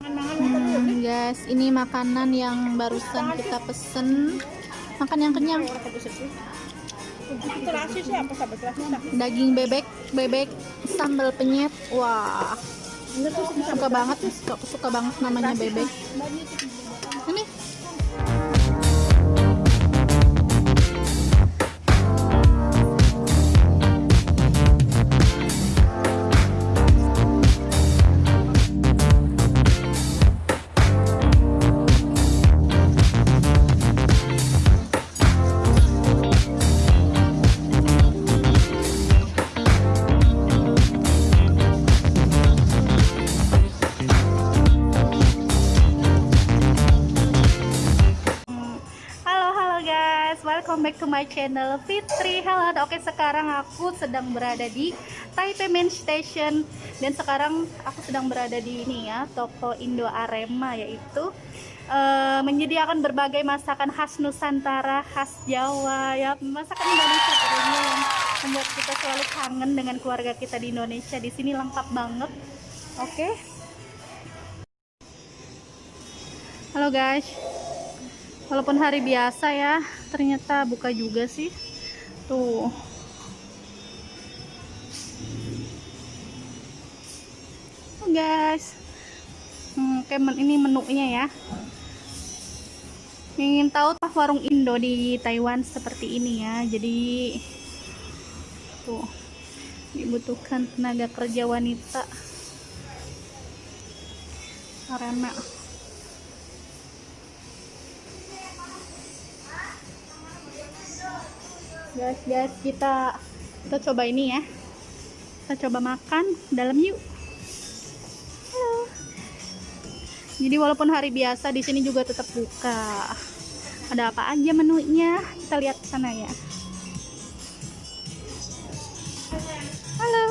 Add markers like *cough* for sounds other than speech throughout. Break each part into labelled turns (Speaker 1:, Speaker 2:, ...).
Speaker 1: Hmm, guys, ini makanan yang barusan kita pesen. Makan yang kenyang. Daging bebek, bebek sambal penyet. Wah, suka banget, suka, suka banget namanya bebek. Ini my channel Fitri. Halo, oke sekarang aku sedang berada di Taipei Main Station dan sekarang aku sedang berada di ini ya toko Indo Arema yaitu eh, menyediakan berbagai masakan khas Nusantara, khas Jawa ya masakan Indonesia yang membuat kita selalu kangen dengan keluarga kita di Indonesia. Di sini lengkap banget. Oke. Halo guys walaupun hari biasa ya ternyata buka juga sih. Tuh. Guys. Hmm, kayak men- ini menunya ya. Ingin tahu warung Indo di Taiwan seperti ini ya. Jadi tuh. Dibutuhkan tenaga kerja wanita. Karena guys guys kita kita coba ini ya. Kita coba makan dalam yuk. Halo. Jadi walaupun hari biasa di sini juga tetap buka. Ada apa aja menunya? Kita lihat ke sana ya. Halo.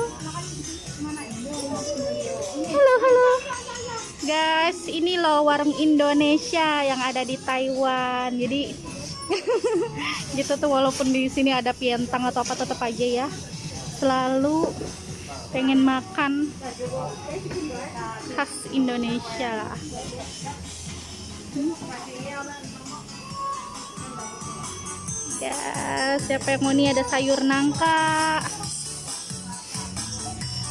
Speaker 1: Halo halo. Guys ini loh warung Indonesia yang ada di Taiwan. Jadi *laughs* gitu tuh walaupun di sini ada pientang atau apa tetap aja ya. Selalu pengen makan khas Indonesia. Hmm. ya siapa yang mau nih? Ada sayur nangka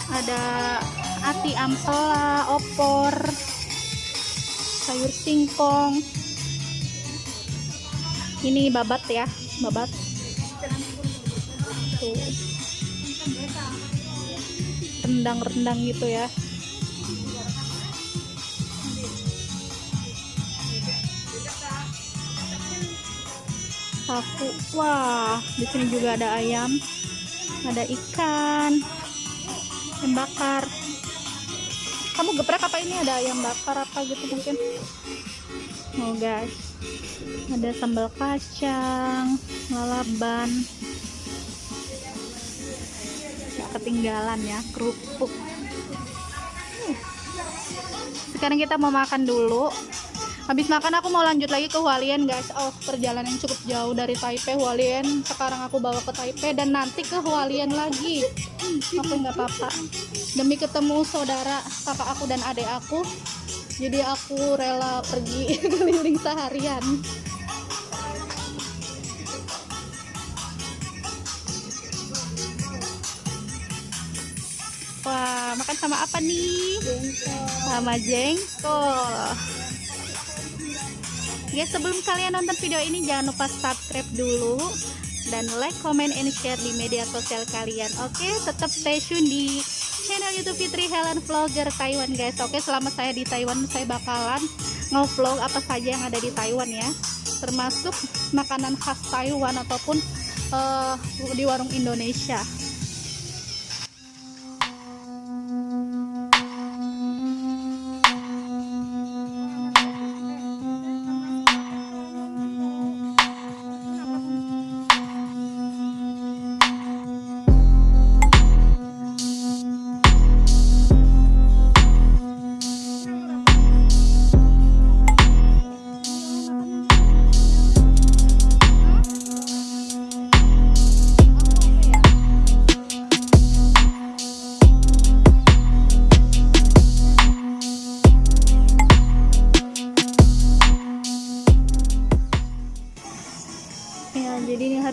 Speaker 1: ada ati ampela opor sayur singkong ini babat ya babat. Tuh. Rendang-rendang gitu ya. Sapu wah di sini juga ada ayam ada ikan ayam bakar. Kamu geprek apa ini? Ada ayam bakar apa gitu mungkin? Oh guys ada sambal kacang lalaban. Ketinggalan ya kerupuk. Sekarang kita mau makan dulu. Habis makan aku mau lanjut lagi ke Hualien guys. Oh perjalanan cukup jauh dari Taipei Hualien. Sekarang aku bawa ke Taipei dan nanti ke Hualien lagi. Aku nggak apa-apa. Demi ketemu saudara kakak aku dan adik aku jadi aku rela pergi *laughs* keliling seharian wah makan sama apa nih? Sama jengkol. Ya sebelum kalian nonton video ini jangan lupa subscribe dulu dan like, comment, and share di media sosial kalian. Oke tetap stay tune di channel youtube Fitri Helen Vlogger Taiwan guys. Oke selama saya di Taiwan saya bakalan nge-vlog apa saja yang ada di Taiwan ya. Termasuk makanan khas Taiwan ataupun eh, di warung Indonesia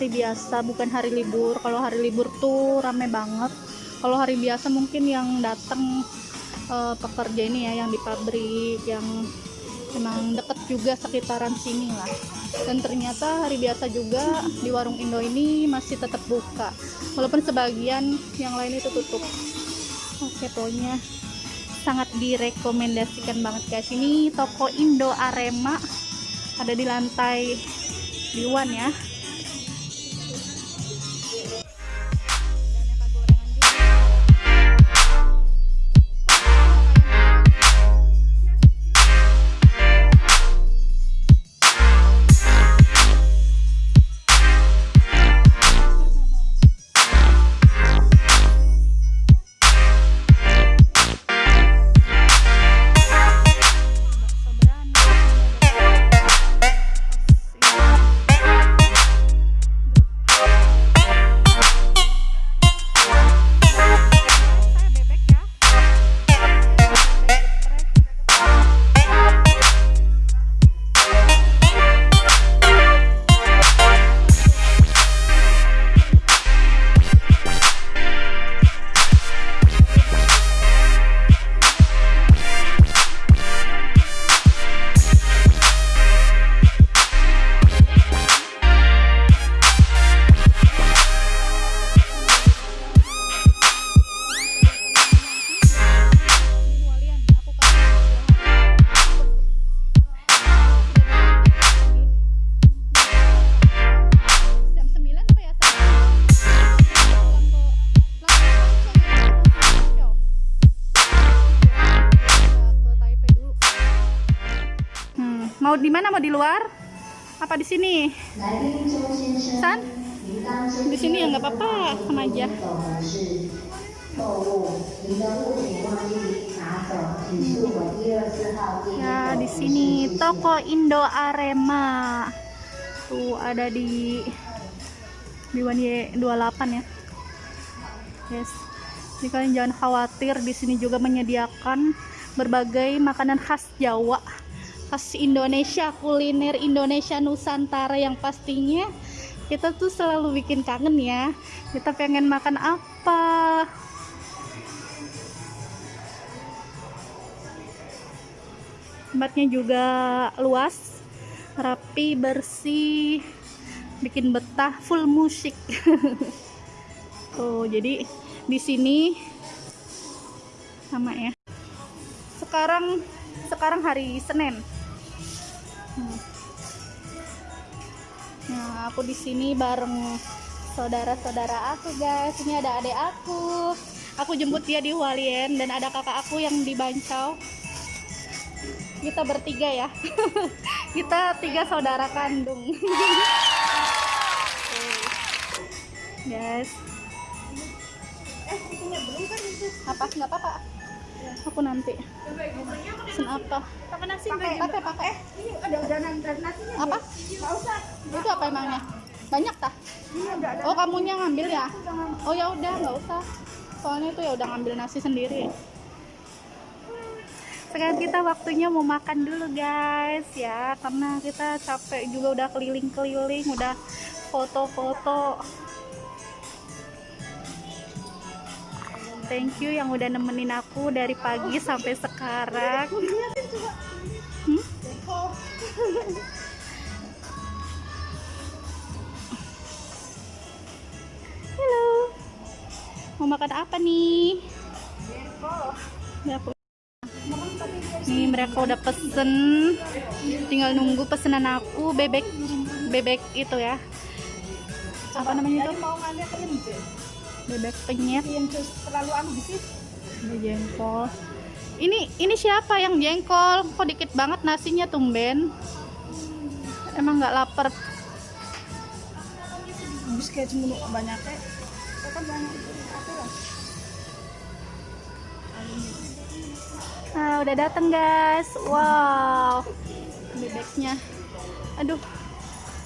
Speaker 1: hari biasa bukan hari libur. Kalau hari libur tuh rame banget. Kalau hari biasa mungkin yang datang eh, pekerja ini ya yang di pabrik yang emang deket juga sekitaran sini lah. Dan ternyata hari biasa juga di warung Indo ini masih tetap buka. Walaupun sebagian yang lain itu tutup. Oke pokoknya sangat direkomendasikan banget guys. Ini toko Indo Arema ada di lantai Liwan ya di mana mau di luar? Apa di sini? San? Di sini ya nggak apa-apa, sama aja. Ya di sini toko Indo Arema. Tuh ada di Biwanye 28 ya. Yes. Jadi kalian jangan khawatir di sini juga menyediakan berbagai makanan khas Jawa khas Indonesia, kuliner Indonesia Nusantara yang pastinya kita tuh selalu bikin kangen ya. Kita pengen makan apa? tempatnya juga luas rapi bersih bikin betah full musik *laughs* oh jadi di sini sama ya sekarang sekarang hari Senin Hmm. nah aku di sini bareng saudara-saudara aku guys. Ini ada adik aku. Aku jemput dia di Hualien dan ada kakak aku yang di Bancau. Kita bertiga ya. *laughs* Kita tiga saudara kandung. *laughs* Guys apa? Nggak apa-apa aku nanti. Pesen apa?
Speaker 2: Pakai nasi
Speaker 1: pakai pakai
Speaker 2: ini ada udanan dan nasinya
Speaker 1: apa?
Speaker 2: nggak usah.
Speaker 1: Itu apa emangnya? Banyak tah
Speaker 2: ada
Speaker 1: oh kamunya ngambil ya? Oh ya udah nggak usah. Soalnya itu ya udah ngambil nasi sendiri. Sekarang kita waktunya mau makan dulu guys. Ya karena kita capek juga udah keliling-keliling udah foto-foto thank you yang udah nemenin aku dari pagi sampai sekarang Hmm? Halo. Mau makan apa nih? Nih mereka udah pesen. Tinggal nunggu pesanan aku bebek bebek itu ya. Apa namanya itu? Bebek penyet.
Speaker 2: yang terlalu anu di sini
Speaker 1: Ada jengkol. Ini ini siapa yang jengkol? Kok dikit banget nasinya tumben? Emang nggak lapar?
Speaker 2: habis kayak cuma banyak kayak kan banyak lah
Speaker 1: Nah, udah dateng guys. Wow. Bebeknya. Aduh.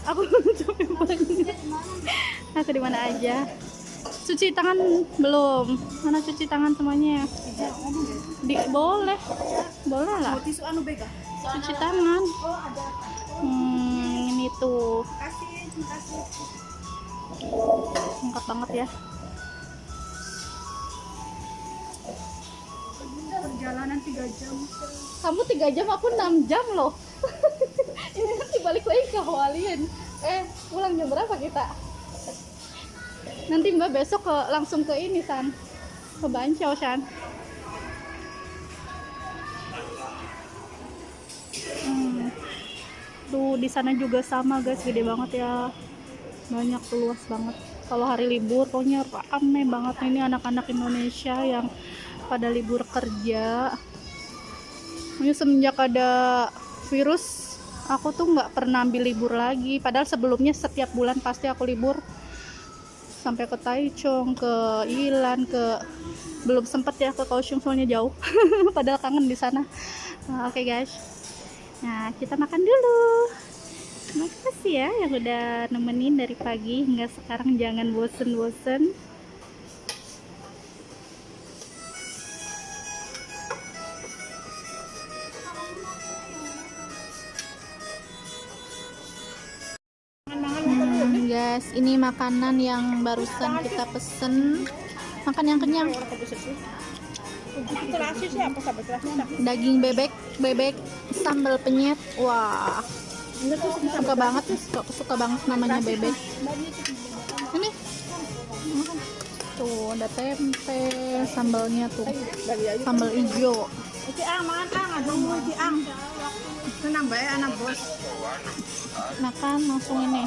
Speaker 1: Aku *laughs* banget. Aku di mana aja? Cuci tangan belum? Mana cuci tangan semuanya? Di boleh. Boleh lah. Cuci tangan. Hmm, ini tuh. lengkap banget ya
Speaker 2: Perjalanan 3 jam.
Speaker 1: kamu tiga jam aku 6 jam loh *laughs* ini nanti balik lagi ke Hualien eh pulang jam berapa kita nanti mbak besok ke langsung ke ini san. Ke Bancao san. Hmm. tuh di sana juga sama guys. Gede banget ya. Banyak tuh luas banget. Kalau hari libur pokoknya rame banget. Ini anak-anak Indonesia yang pada libur kerja. Ini semenjak ada virus aku tuh nggak pernah ambil libur lagi. Padahal sebelumnya setiap bulan pasti aku libur sampai ke Taichung ke Ilan ke belum sempet ya ke Kaohsiung soalnya jauh. *laughs* Padahal kangen di sana. Nah, oke guys. Nah kita makan dulu. Makasih ya yang udah nemenin dari pagi hingga sekarang. Jangan bosen-bosen makanan yang barusan kita pesen. Makan yang kenyang. Daging bebek, bebek sambal penyet. Wah, suka banget, suka, suka banget namanya bebek. Ini. Tuh, ada tempe, sambalnya tuh. Sambal hijau.
Speaker 2: Ang anak bos.
Speaker 1: Makan langsung ini.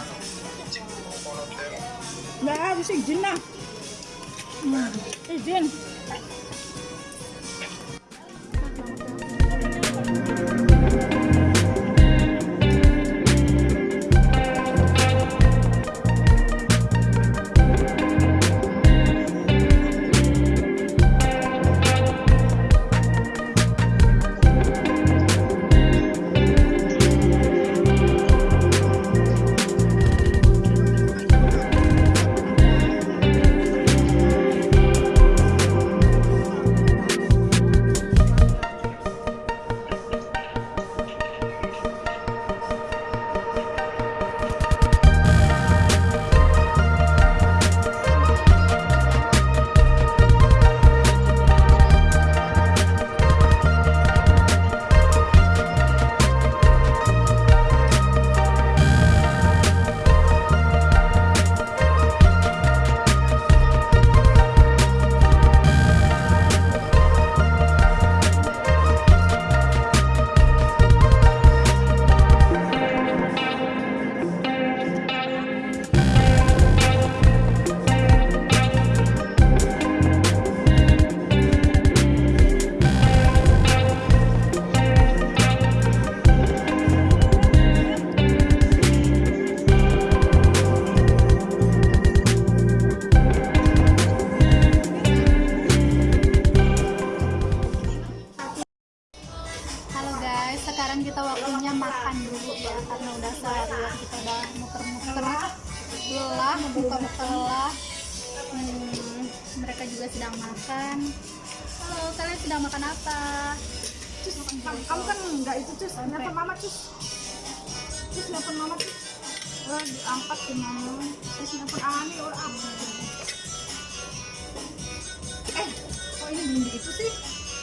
Speaker 2: Nah, bisa izin nah.
Speaker 1: Hmm.
Speaker 2: Izin. Halo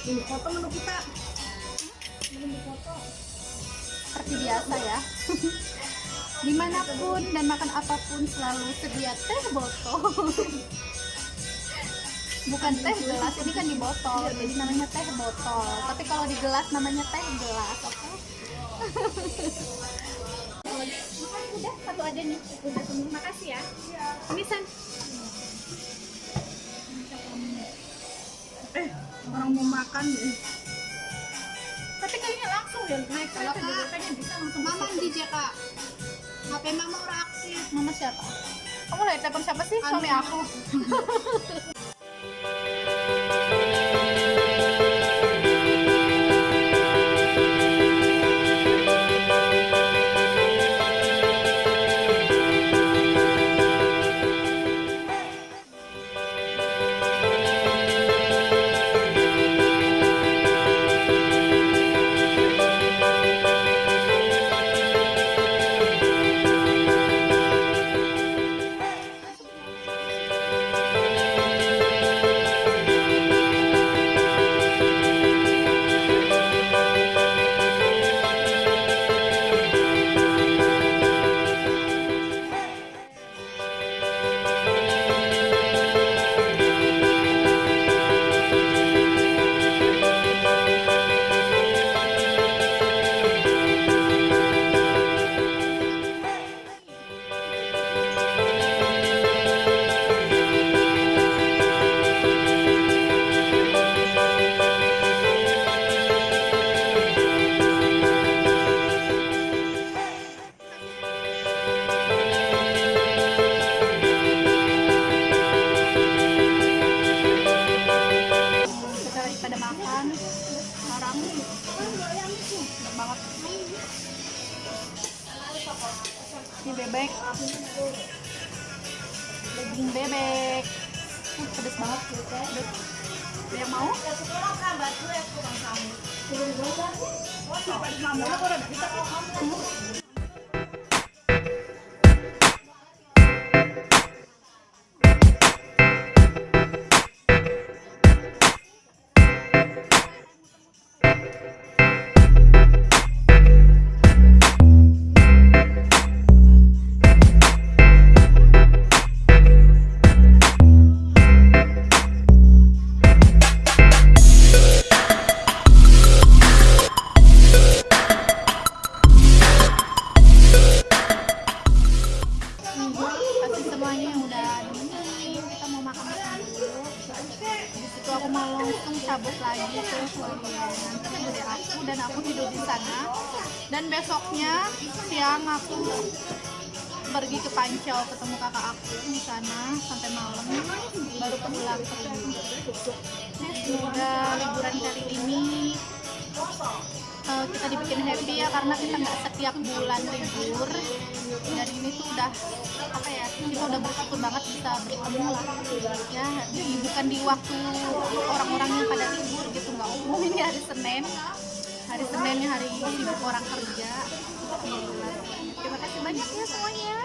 Speaker 2: Belum foto menu kita. Belum foto.
Speaker 1: Seperti biasa ya. *laughs* Di mana pun dan makan apa pun selalu sedia teh botol. *laughs* Bukan teh gelas, ini kan di botol, jadi namanya teh botol. Tapi kalau di gelas namanya teh gelas, oke? *laughs* Udah satu aja nih, udah. Makasih ya. Ini san.
Speaker 2: Orang mau makan deh.
Speaker 1: Tapi kayaknya langsung ya naik
Speaker 2: Kalau Kak,
Speaker 1: kayaknya bisa langsung.
Speaker 2: Mama di JK. HP mama orang aktif.
Speaker 1: Mama siapa? Kamu lagi telepon siapa sih? Suami
Speaker 2: Anu.
Speaker 1: aku. *laughs* daging bebek. Uh, pedes banget. Ada yang mau? Kasih ini eh, kita dibikin happy ya karena kita nggak setiap bulan libur. Dan ini tuh udah apa ya kita udah bersyukur banget bisa bertemu lah. Ya di, bukan di waktu orang-orang yang pada libur gitu nggak umum ini hari Senin. Hari Senin ini hari sibuk orang kerja. Terima kasih banyak ya semuanya